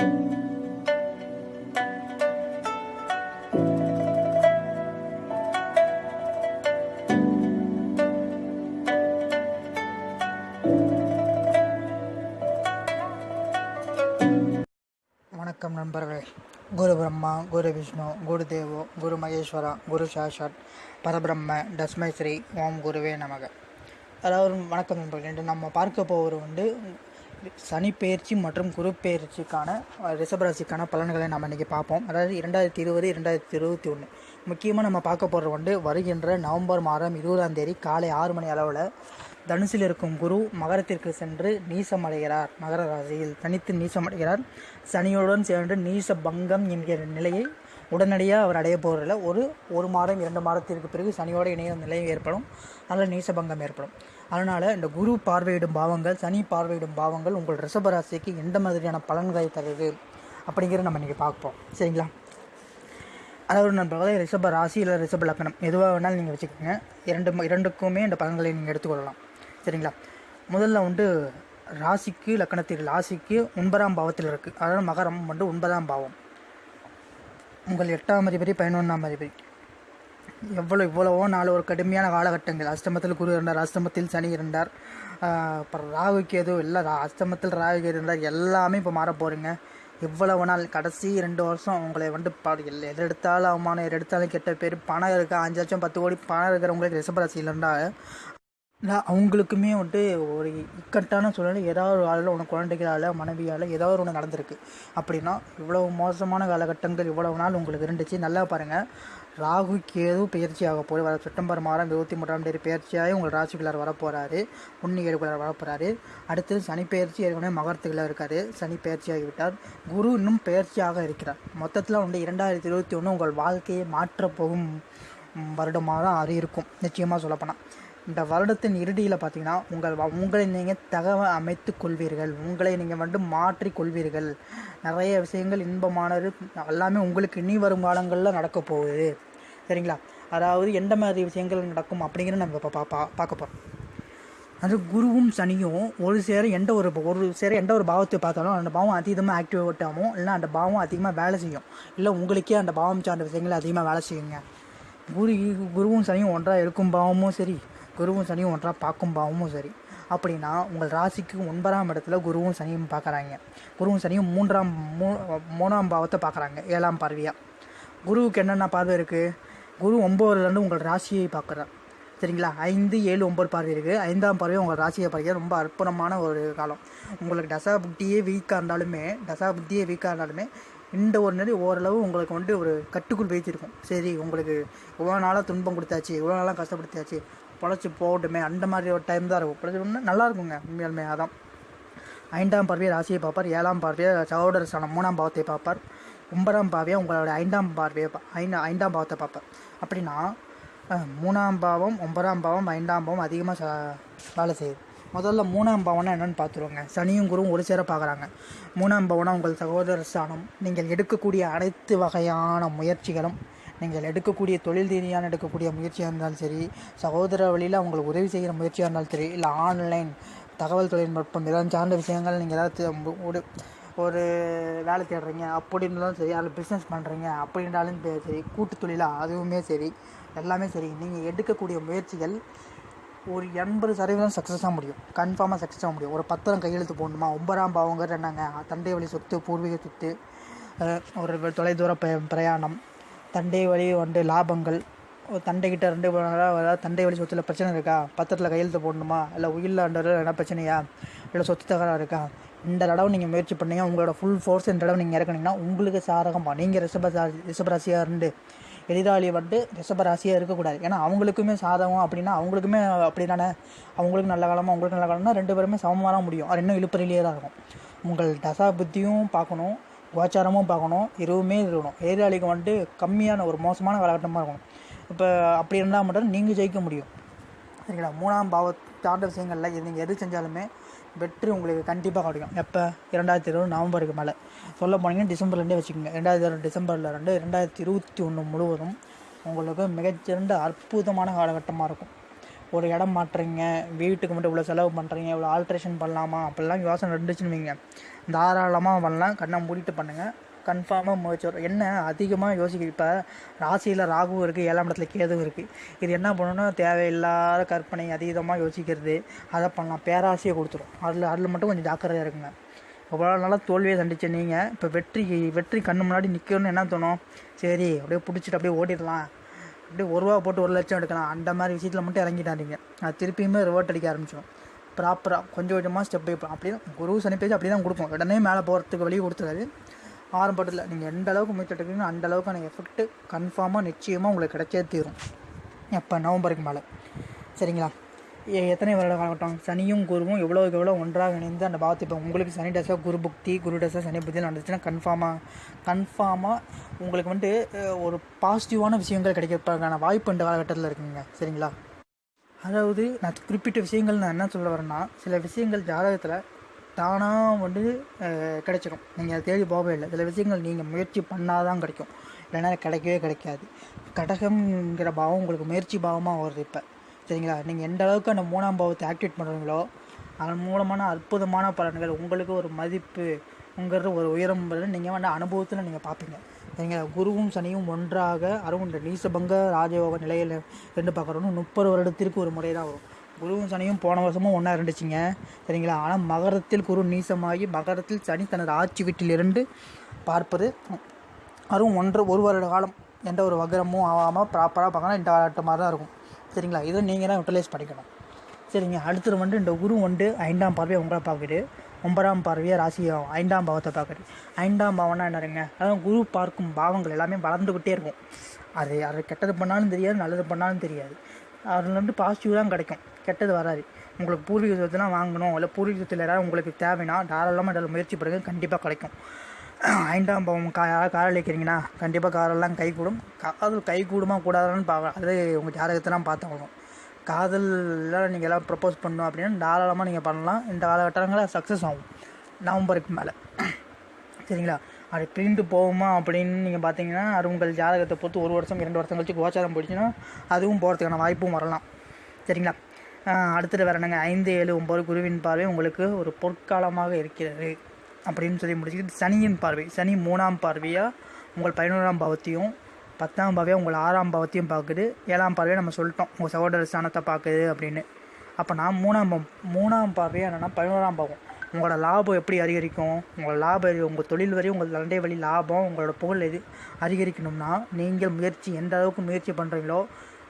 வணக்கம் நண்பர்களே. குரு பிரம்மா குரு விஷ்ணு குரு தேவோ குரு மகேஸ்வரா குரு சாஷாட் பரபிரம்ம தஸ்மை ஸ்ரீ ஓம் குருவே நமக. அதாவது வணக்கம் நண்பர்கள். என்று நம்ம பார்க்க போவது வந்து சனிப்பெயர்ச்சி மற்றும் குரு பெயர்ச்சிக்கான ரிஷபராசிக்கான பலன்களை நம்ம இன்றைக்கி பார்ப்போம். அதாவது இரண்டாயிரத்தி இருபது இரண்டாயிரத்தி இருபத்தி ஒன்று முக்கியமாக நம்ம பார்க்க போகிறது வந்து வருகின்ற நவம்பர் மாதம் இருபதாம் தேதி காலை ஆறு மணி அளவில் தனுசில் இருக்கும் குரு மகரத்திற்கு சென்று நீசமடைகிறார். மகர ராசியில் தனித்து நீசமடைகிறார். சனியுடன் சேர்ந்து நீச பங்கம் என்கிற நிலையை உடனடியாக அவர் அடைய போகிறதில்ல ஒரு ஒரு மாதம் இரண்டு மாதத்திற்கு பிறகு சனியோடு இணைய நிலை ஏற்படும். அதில் நீசபங்கம் ஏற்படும். அதனால் இந்த குரு பார்வையிடும் பாவங்கள் சனி பார்வையிடும் பாவங்கள் உங்கள் ரிஷபராசிக்கு எந்த மாதிரியான பலன்களை தருது அப்படிங்கிறத நம்ம இன்றைக்கி பார்ப்போம். சரிங்களா? அதாவது நண்பர்களே ரிஷப ராசி இல்லை ரிஷப லக்னம் எதுவாக வேணாலும் நீங்கள் வச்சுக்கோங்க. இரண்டு இரண்டுக்குமே இந்த பலன்களை நீங்கள் எடுத்துக்கொள்ளலாம். சரிங்களா? முதல்ல வந்து ராசிக்கு லக்கணத்தில் ராசிக்கு ஒன்பதாம் பாவத்தில் இருக்குது அதாவது மகரம் வந்து ஒன்பதாம் பாவம். உங்கள் எட்டாம் அதிபதி பதினொன்றாம் அதிபதி. எவ்வளோ இவ்வளவோ நாள் ஒரு கடுமையான காலகட்டங்கள். அஷ்டமத்தில் குரு இருந்தார் அஷ்டமத்தில் சனி இருந்தார். அப்புறம் ராகு கேது எல்லாம் ரா- அஷ்டமத்தில் ராகு கேது இருந்தார். எல்லாமே இப்போ மாற போகிறீங்க இவ்வளவு நாள் கடைசி ரெண்டு வருஷம் உங்களை வந்து பாடு எது எடுத்தாலும் அவமானம் எது எடுத்தாலும் கெட்ட பேர் பணம் இருக்கா அஞ்சு லட்சம் பத்து கோடி பணம் இருக்கிறவங்களுக்கு ரிஷபராசியில் இருந்தால் நான் அவங்களுக்குமே வந்துட்டு ஒரு இக்கட்டான சூழ்நிலை. ஏதாவது ஒரு ஆளில் உனக்கு குழந்தைகளால் மனைவியால் ஏதாவது ஒன்று நடந்திருக்கு. அப்படின்னா இவ்வளவு மோசமான காலகட்டங்கள் இவ்வளவு நாள் உங்களுக்கு இருந்துச்சு. நல்லா பாருங்கள் ராகு கேது பயிற்சி ஆக போகுது. வர செப்டம்பர் மாதம் இருபத்தி மூன்றாம் தேதி பயிற்சியாகி உங்கள் ராசிக்குள்ளார் வரப்போகிறாரு புண்ணி ஏழுக்குள்ளார் வரப்போகிறாரு அடுத்தது சனி பயிற்சி ஏற்கனவே மகரத்துக்குள்ளே இருக்காரு. சனி பயிற்சியாகிவிட்டார். குரு இன்னும் பயிற்சியாக இருக்கிறார். மொத்தத்தில் வந்து இரண்டாயிரத்தி இருபத்தி ஒன்று உங்கள் வாழ்க்கையை மாற்றப் போகும் வருடமாக தான் அது இருக்கும். நிச்சயமாக சொல்லப்போனால் இந்த வருடத்தின் இறுதியில் பார்த்தீங்கன்னா உங்கள் வ- உங்களை நீங்கள் தகவ அமைத்து கொள்வீர்கள். உங்களை நீங்கள் வந்து மாற்றி கொள்வீர்கள். நிறைய விஷயங்கள் இன்பமானது எல்லாமே உங்களுக்கு இனி வரும் காலங்களில் நடக்க போகுது. சரிங்களா? அதாவது எந்த மாதிரி விஷயங்கள் நடக்கும் அப்படிங்கிறத நம்ம இப்போ பா பா- பார்க்க போகிறோம் அது குருவும் சனியும் ஒரு சேர எந்த ஒரு ஒரு சேர எந்த ஒரு பாவத்தை பார்த்தாலும் அந்த பாவம் அதிகமாக ஆக்டிவேட் ஆகும் இல்லை அந்த பாவம் அதிகமாக வேலை செய்யும். இல்லை உங்களுக்கே அந்த பாவம் சார்ந்த விஷயங்கள் அதிகமாக வேலை செய்யுங்க. குரு குருவும் சனியும் ஒன்றாக இருக்கும் பாவமும் சரி. குருவும் சனியும் ஒன்றாக பார்க்கும் பாவமும் சரி. அப்படின்னா உங்கள் ராசிக்கு ஒன்பதாம் இடத்துல குருவும் சனியும் பார்க்குறாங்க. குருவும் சனியும் மூன்றாம் மூ மூணாம் பாவத்தை பார்க்குறாங்க ஏழாம் பார்வையாக குருவுக்கு என்னென்ன பார்வை இருக்குது குரு ஒம்போதுலேருந்து உங்கள் ராசியை பார்க்குறார். சரிங்களா? ஐந்து ஏழு ஒம்பது பார்வை இருக்குது ஐந்தாம் பார்வை உங்கள் ராசியை பார்க்க ரொம்ப அற்புதமான ஒரு காலம். உங்களுக்கு தசா புத்தியே வீக்காக இருந்தாலுமே தசா புத்தியே வீக்காக இருந்தாலுமே இந்த ஒரு நிலை ஓரளவு உங்களுக்கு வந்து ஒரு கட்டுக்குள் வைத்திருக்கும் சரி உங்களுக்கு இவ்வளோ நாளாக துன்பம் கொடுத்தாச்சு இவ்வளோ நாளாக கஷ்டப்படுத்தாச்சு பொழைச்சி போகட்டுமே அந்த மாதிரி ஒரு டைம் தான் இருக்கும். பொழைச்சி நல்லா இருக்குங்க உண்மையாலுமே அதான். ஐந்தாம் பார்வையை ராசியை பார்ப்பார் ஏழாம் பார்வையை சகோதர ஸ்தானம் மூணாம் பாவத்தை பார்ப்பார் ஒன்பதாம் பார்வையை உங்களோட ஐந்தாம் பார்வையை ஐந்து ஐந்தாம் பாவத்தை பார்ப்பார். அப்படின்னா மூணாம் பாவம் ஒன்பதாம் பாவம் ஐந்தாம் பாவம் அதிகமாக ச வேலை செய்யுது. முதல்ல மூணாம் பவனை என்னென்னு பார்த்துருவோங்க. சனியும் குருவும் ஒரு சேர பார்க்குறாங்க. மூணாம் பாவம்னா உங்கள் சகோதர ஸ்தானம் நீங்கள் எடுக்கக்கூடிய அனைத்து வகையான முயற்சிகளும் நீங்கள் எடுக்கக்கூடிய தொழில் ரீதியான எடுக்கக்கூடிய முயற்சியாக இருந்தாலும் சரி சகோதர வழியில் அவங்களுக்கு உதவி செய்கிற முயற்சியாக இருந்தாலும் சரி இல்லை ஆன்லைன் தகவல் தொழில்நுட்பம் இதெல்லாம் சார்ந்த விஷயங்கள் நீங்கள் ஏதாவது ஒரு ஒரு வேலை தேடுறீங்க அப்படின்னாலும் சரி அதில் பிஸ்னஸ் பண்ணுறீங்க அப்படின்றாலும் சரி, கூட்டு தொழிலாக அதுவுமே சரி எல்லாமே சரி நீங்கள் எடுக்கக்கூடிய முயற்சிகள் ஒரு எண்பது சதவீதம் சக்ஸஸாக முடியும். கன்ஃபார்மாக சக்ஸஸ் ஆக முடியும். ஒரு பத்திரம் கையெழுத்து போடணுமா? ஒன்பதாம் பாவங்கிறது என்னங்க தந்தை வழி சொத்து பூர்வீக சொத்து ஒரு தொலைதூர பிரயாணம் தண்டை வழி வந்து லாபங்கள். ஒரு தண்டைக்கிட்ட ரெண்டு அதாவது தண்டை வழி சொத்துல பிரச்சனை இருக்கா? பத்திரத்தில் கையெழுத்து போடணுமா? இல்லை உயிரில் என்ன பிரச்சனையா? இல்லை சொத்து தகராறு இருக்கா? இந்த தடவை நீங்கள் முயற்சி பண்ணீங்க. உங்களோட ஃபுல் ஃபோர்ஸ் இந்த தடவை நீங்கள் இறக்குனீங்கன்னா உங்களுக்கு சாதகமாக நீங்கள் ரிஷப ரிஷபராசியாக இருந்து எதிராளி வந்து ரிஷபராசியாக இருக்கக்கூடாது ஏன்னா அவங்களுக்குமே சாதகம் அப்படின்னா அவங்களுக்குமே அப்படி தானே அவங்களுக்கு நல்ல காலமாக அவங்களுக்கு நல்ல காலம்னா ரெண்டு பேருமே சமமாக முடியும். அது இன்னும் இழுப்பறிலேயே தான் இருக்கும். உங்கள் தசா புத்தியும் பார்க்கணும். கோச்சாரமும் பார்க்கணும் இருவுமே இருக்கணும். எதிராளிக்கு வந்துட்டு கம்மியான ஒரு மோசமான காலகட்டமாக இருக்கணும். இப்போ அப்படி இருந்தால் மட்டும் நீங்கள் ஜெயிக்க முடியும். சரிங்களா? மூணாம் பாவ சார்ந்த விஷயங்களில் இது நீங்கள் எது செஞ்சாலுமே வெற்றி உங்களுக்கு கண்டிப்பாக கிடைக்கும். எப்போ? இரண்டாயிரத்தி இருபது நவம்பருக்கு மேலே. சொல்ல போனீங்கன்னா டிசம்பர்லேருந்தே வச்சுக்கோங்க. ரெண்டாயிரத்தி இருபது டிசம்பரில் ரெண்டு ரெண்டாயிரத்தி இருபத்தி ஒன்று முழுவதும் உங்களுக்கு மிகச்சிறந்த அற்புதமான காலகட்டமாக இருக்கும். ஒரு இடம் மாட்டுறீங்க வீட்டுக்கு மட்டும் இவ்வளோ செலவு பண்ணுறீங்க இவ்வளோ ஆல்ட்ரேஷன் பண்ணலாமா? அப்படிலாம் யோசனை இருந்துச்சுன்னு வைங்க. தாராளமாக பண்ணலாம். கண்ணை மூடிட்டு பண்ணுங்கள் கன்ஃபார்மாக முயற்சி வரும் என்ன? அதிகமாக யோசிக்க இப்போ ராசியில் ராகுவும் இருக்குது ஏழாம் இடத்துல கேதுவும் இருக்குது இது என்ன பண்ணணும்னா தேவையில்லாத கற்பனை அதீதமாக யோசிக்கிறது. அதை பண்ணலாம். பேராசையை கொடுத்துரும். அதில் அதில் மட்டும் கொஞ்சம் ஜாக்கிரதையாக இருக்குங்க இவ்வளோ நாளாக தோல்வியை சந்திச்ச நீங்கள் இப்போ வெற்றி வெற்றி கண்ணு முன்னாடி நிற்கணும்னு என்ன தோணும்? சரி அப்படியே பிடிச்சிட்டு அப்படியே ஓடிடலாம். அப்படியே ஒரு ரூபா போட்டு ஒரு லட்சம் எடுக்கலாம். அந்த மாதிரி விஷயத்தில் மட்டும் இறங்கிட்டாதீங்க அது திருப்பியுமே ரிவர்ட் அடிக்க ஆரம்பிச்சிடும் ப்ராப்பராக கொஞ்சம் கொஞ்சமாக ஸ்டெப் பை அப்படி தான் குரு சனி பேஜ் அப்படி தான் கொடுக்கும். உடனே மேலே போகிறதுக்கு வழி கொடுத்துறாரு. ஆரம்பத்தில் நீங்கள் எந்த அளவுக்கு முயற்சி எடுக்கிறீங்க அந்த அளவுக்கான எஃபெக்ட்டு கன்ஃபார்மாக நிச்சயமாக உங்களுக்கு கிடைச்சே தீரும். எப்போ? நவம்பருக்கு மேலே. சரிங்களா? எத்தனை வருட காலகட்டம்? சனியும் குருவும் எவ்வளோக்கு எவ்வளோ ஒன்றாக இணைந்து அந்த பாவத்தை இப்போ உங்களுக்கு சனி டசா குரு புக்தி குரு டசா சனி புக்தி நடந்துச்சுன்னா கன்ஃபார்மாக கன்ஃபார்மாக உங்களுக்கு வந்துட்டு ஒரு பாசிட்டிவான விஷயங்கள் கிடைக்கிறதுக்கான வாய்ப்பு இந்த காலகட்டத்தில் இருக்குங்க. சரிங்களா? அதாவது நான் குறிப்பிட்ட விஷயங்கள் நான் என்ன சொல்ல வரேன்னா சில விஷயங்கள் ஜாதகத்தில் தானாக வந்து கிடைச்சிடும் நீங்கள் அதை தேடி போகவே இல்லை. சில விஷயங்கள் நீங்கள் முயற்சி பண்ணால் தான் கிடைக்கும். இல்லைன்னா கிடைக்கவே கிடைக்காது. கடகம்ங்கிற பாவம் உங்களுக்கு முயற்சி பாவமாக வருது இப்போ. சரிங்களா நீங்கள் எந்த அளவுக்கு அந்த மூணாம் பாவத்தை ஆக்டிவேட் பண்ணுறீங்களோ அதன் மூலமான அற்புதமான பலன்கள் உங்களுக்கு ஒரு மதிப்பு உங்கிறது ஒரு உயரம் நீங்கள் வந்து அனுபவத்தில் நீங்கள் பார்ப்பீங்க. சரிங்களா? குருவும் சனியும் ஒன்றாக அதுவும் இந்த நீசபங்க ராஜயோக நிலையில் ரெண்டு பார்க்குறோன்னு முப்பது வருடத்திற்கு ஒரு முறை தான் வரும். குருவும் சனியும் போன வருஷமும் ஒன்றா இருந்துச்சுங்க. சரிங்களா? ஆனால் மகரத்தில் குரு நீசமாகி மகரத்தில் சனி தனது ஆட்சி வீட்டிலிருந்து பார்ப்பது அதுவும் ஒன்று ஒரு வருட காலம் எந்த ஒரு வகரமும் ஆகாமல் ப்ராப்பராக பார்க்கணும் இந்த ஆட்டமாக தான் இருக்கும். சரிங்களா? இதை நீங்கள் தான் யூட்டிலைஸ் பண்ணிக்கணும். சரிங்க அடுத்தது வந்து இந்த குரு வந்து ஐந்தாம் பார்வையை உங்களை பார்க்குது ஒன்பதாம் பார்வையை ராசி ஐந்தாம் பாவத்தை பார்க்குது. ஐந்தாம் பாவம்னா என்னருங்க அதான் குரு பார்க்கும் பாவங்கள் எல்லாமே வளர்ந்துக்கிட்டே இருக்கும். அது அது கெட்டது பண்ணாலும் தெரியாது நல்லது பண்ணாலும் தெரியாது. அதில் வந்து பாசிட்டிவ் தான் கிடைக்கும். கெட்டது வராது. உங்களுக்கு பூர்வீக சொத்துலாம் வாங்கணும். இல்லை பூர்வீக சொத்தில் உங்களுக்கு தேவைன்னா தாராளமாக இதில் முயற்சி பண்ணுங்கள் கண்டிப்பாக கிடைக்கும். ஐந்தாம் பாவம் கா யாராவது வைக்கிறீங்கன்னா கண்டிப்பாக காரெல்லாம் கை கூடும் காதல் கை கூடுமா கூடாதான்னு பார்க்க அது உங்கள் ஜாதகத்தெல்லாம் பார்த்தாகணும் காதலில் நீங்கள் எல்லாம் ப்ரப்போஸ் பண்ணணும் அப்படின்னா தாராளமாக நீங்கள் பண்ணலாம். இந்த காலகட்டங்களில் சக்ஸஸ் ஆகும். நவம்பருக்கு மேலே. சரிங்களா? அது பிரிந்து போகுமா அப்படின்னு நீங்கள் பார்த்தீங்கன்னா அது உங்கள் ஜாதகத்தை பொறுத்து ஒரு வருஷம் இரண்டு வருஷம் கழிச்சு கோச்சாரம் போயிடுச்சுன்னா அதுவும் போகிறதுக்கான வாய்ப்பும் வரலாம். சரிங்களா? அடுத்தது வேறு என்னங்க? ஐந்து ஏழு ஒம்பது குருவின் பார்வை உங்களுக்கு ஒரு பொற்காலமாக இருக்கிறது. அப்படின்னு சொல்லி முடிச்சுக்கிட்டு சனியின் பார்வை. சனி மூணாம் பார்வையாக உங்கள் பதினோராம் பாவத்தையும் பத்தாம் பாவையாக உங்கள் ஆறாம் பாவத்தையும் பார்க்குது. ஏழாம் பார்வையை நம்ம சொல்லிட்டோம் உங்கள் சகோதர ஸ்தானத்தை பார்க்குது அப்படின்னு. அப்போ நான் மூணாம் பாவம் மூணாம் பார்வையாக என்னென்னா பதினோராம் பாவம். உங்களோட லாபம் எப்படி அதிகரிக்கும்? உங்களோட லாபம் உங்கள் தொழில் வரை உங்கள் தண்டை வழி லாபம் உங்களோட புகழ் எது அதிகரிக்கணும்னா நீங்கள் முயற்சி எந்த அளவுக்கு முயற்சி பண்ணுறீங்களோ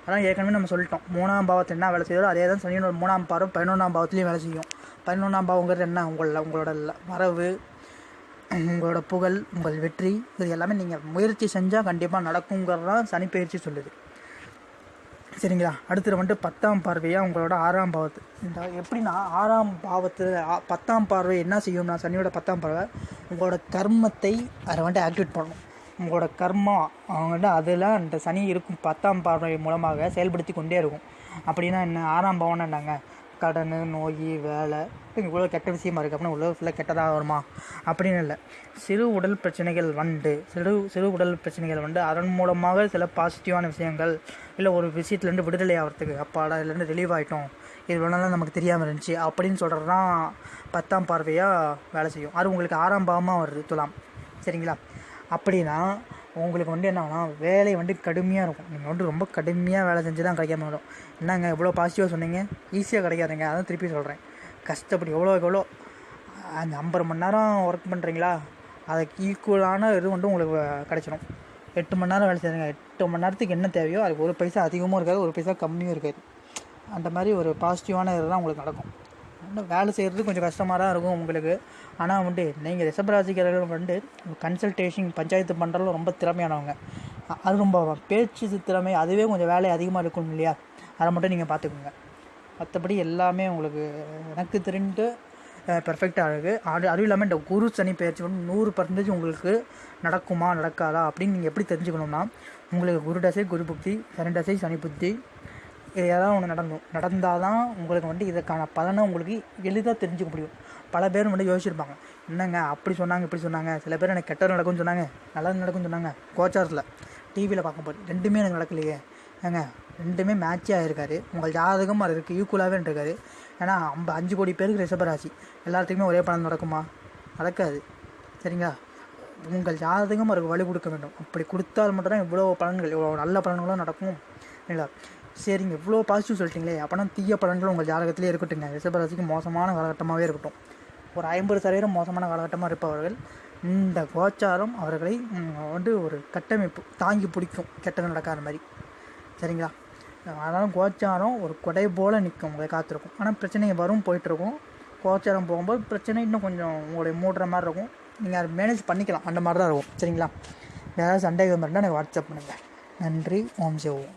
அதான் ஏற்கனவே நம்ம சொல்லிட்டோம். மூணாம் பாவத்தில் என்ன வேலை செய்யுதோ அதே தான் சனியோட மூணாம் பாவம் பதினொன்றாம் பாவத்துலேயும் வேலை செய்யும். பதினொன்றாம் பாவங்கிறது என்ன? உங்கள உங்களோட வரவு உங்களோட புகழ் உங்கள் வெற்றி இது எல்லாமே நீங்கள் முயற்சி செஞ்சால் கண்டிப்பாக நடக்குங்கிறது தான் சனி பயிற்சி சொல்லுது. சரிங்களா? அடுத்தது வந்துட்டு பத்தாம் பார்வையாக உங்களோட ஆறாம் பாவத்து. இந்த எப்படின்னா ஆறாம் பாவத்தில் பத்தாம் பார்வை என்ன செய்யும்னா சனியோட பத்தாம் பார்வை உங்களோட கர்மத்தை அதை வந்துட்டு ஆக்டிவேட் பண்ணணும். உங்களோட கர்மா அவங்க வந்து அதில் அந்த சனி இருக்கும் பத்தாம் பார்வை மூலமாக செயல்படுத்தி கொண்டே இருக்கும். அப்படின்னா என்ன? ஆறாம் பாவம்னா என்னங்க? கடன் நோய் வேலை இவ்வளோ கெட்ட விஷயமா இருக்குது அப்படின்னா உலகம் ஃபுல்லாக கெட்டதாக வருமா? அப்படின்னு இல்லை. சிறு உடல் பிரச்சனைகள் வந்து சிறு சிறு உடல் பிரச்சனைகள் வந்து அதன் மூலமாக சில பாசிட்டிவான விஷயங்கள் இல்லை ஒரு விஷயத்துலேருந்து விடுதலை ஆகிறதுக்கு அப்பாடா இதுலேருந்து ரிலீவ் ஆகிட்டோம் இது வேணாலும் நமக்கு தெரியாமல் இருந்துச்சு அப்படின்னு சொல்கிறது தான் பத்தாம் பார்வையாக வேலை செய்யும். அது உங்களுக்கு ஆறாம் பாவமாக வருது துலாம். சரிங்களா? அப்படின்னா உங்களுக்கு வந்து என்னன்னா வேலை வந்து கடுமையாக இருக்கும். நீங்கள் வந்து ரொம்ப கடுமையாக வேலை செஞ்சு தான் கிடைக்காம வரும். என்னங்க இவ்வளோ பாசிட்டிவாக சொன்னீங்க? ஈஸியாக கிடைக்காதுங்க. அதான் திருப்பி சொல்கிறேன் கஷ்டப்பட்டு எவ்வளோ எவ்வளோ அந்த ஐம்பது மணி நேரம் ஒர்க் பண்ணுறீங்களா அதுக்கு ஈக்குவலான இது வந்து உங்களுக்கு கிடைச்சிடும் எட்டு மணி நேரம் வேலை செய்யுங்க. எட்டு மணி நேரத்துக்கு என்ன தேவையோ அதுக்கு ஒரு பைசா அதிகமும் இருக்காது ஒரு பைசா கம்மியும் இருக்காது. அந்த மாதிரி ஒரு பாசிட்டிவான தான் உங்களுக்கு நடக்கும். இன்னும் வேலை செய்கிறது கொஞ்சம் கஷ்டமாக தான் இருக்கும் உங்களுக்கு. ஆனால் வந்து நீங்கள் ரிஷபராசிக்காரர்கள் வந்து கன்சல்டேஷன் பஞ்சாயத்து பண்ணுறதுல ரொம்ப திறமையானவங்க. அது ரொம்ப பேச்சு திறமை அதுவே கொஞ்சம் வேலை அதிகமாக இருக்கும் இல்லையா? அதை மட்டும் நீங்கள் பார்த்துக்கோங்க. மற்றபடி எல்லாமே உங்களுக்கு எனக்கு தெரிந்து பெர்ஃபெக்டாக இருக்குது அது அதுவும் இல்லாமல் இந்த குரு சனி பயிற்சி வந்து நூறு பர்சன்டேஜ் உங்களுக்கு நடக்குமா நடக்காதா அப்படின்னு நீங்கள் எப்படி தெரிஞ்சுக்கணும்னா உங்களுக்கு குரு தசை குரு புக்தி சனி தசை சனி புத்தி இது ஏதாவது ஒன்று நடந்தோம் நடந்தால் தான் உங்களுக்கு வந்து இதுக்கான பலனை உங்களுக்கு எளிதாக தெரிஞ்சுக்க முடியும். பல பேர் வந்து யோசிச்சிருப்பாங்க. என்னங்க அப்படி சொன்னாங்க இப்படி சொன்னாங்க. சில பேர் எனக்கு கெட்டது நடக்கும்னு சொன்னாங்க. நல்லது நடக்கும்னு சொன்னாங்க. கோச்சாரத்தில் டிவியில் பார்க்கும்போது ரெண்டுமே எனக்கு நடக்கலையே. ஏங்க ரெண்டுமே மேட்சே ஆகிருக்காரு உங்கள் ஜாதகம் அது இருக்குது ஈக்குவலாகவே இருக்காரு ஏன்னா ஐம்ப அஞ்சு கோடி பேருக்கு ரிஷபராசி எல்லாத்துக்குமே ஒரே பலன் நடக்குமா? நடக்காது. சரிங்களா? உங்கள் ஜாதகம் அவருக்கு வழி கொடுக்க வேண்டும். அப்படி கொடுத்தால் மட்டும்தான் இவ்வளோ பலன்கள் இவ்வளோ நல்ல பலன்களும் நடக்கும். சரிங்களா சரிங்க. இவ்வளோ பாசிட்டிவ் சொல்லிட்டீங்களே. அப்போனா தீய பலன்கள் உங்கள் ஜாதகத்திலே இருக்கட்டுங்க. ரிஷபராசிக்கு மோசமான காலகட்டமாகவே இருக்கட்டும். ஒரு ஐம்பது சதவீதம் மோசமான காலகட்டமாக இருப்பவர்கள் இந்த கோச்சாரம் அவர்களை வந்து ஒரு கட்டமைப்பு தாங்கி பிடிக்கும். கெட்டது நடக்காத மாதிரி. சரிங்களா? அதனால் கோச்சாரம் ஒரு கொடை போல் நிற்கும் உங்களை காத்திருக்கும். ஆனால் பிரச்சனை வரும் போயிட்டுருக்கும். கோச்சாரம் போகும்போது பிரச்சனை இன்னும் கொஞ்சம் உங்களுடைய மூடுற மாதிரி இருக்கும். நீங்கள் அதை மேனேஜ் பண்ணிக்கலாம். அந்த மாதிரி தான் இருக்கும். சரிங்களா? ஏதாவது சந்தேகம் இருந்தால் எனக்கு வாட்ஸ்அப் பண்ணுங்கள் நன்றி. ஓம் சிவோம்